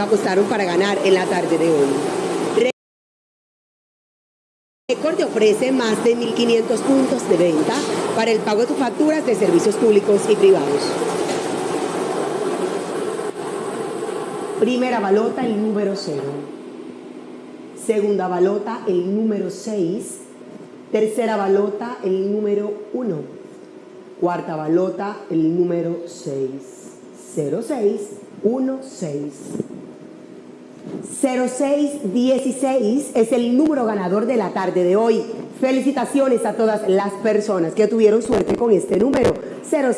apostaron para ganar en la tarde de hoy. Record te ofrece más de 1.500 puntos de venta para el pago de tus facturas de servicios públicos y privados. Primera balota, el número 0. Segunda balota, el número 6. Tercera balota, el número 1. Cuarta balota, el número 6. 06, 16. 0616 es el número ganador de la tarde de hoy. Felicitaciones a todas las personas que tuvieron suerte con este número. 06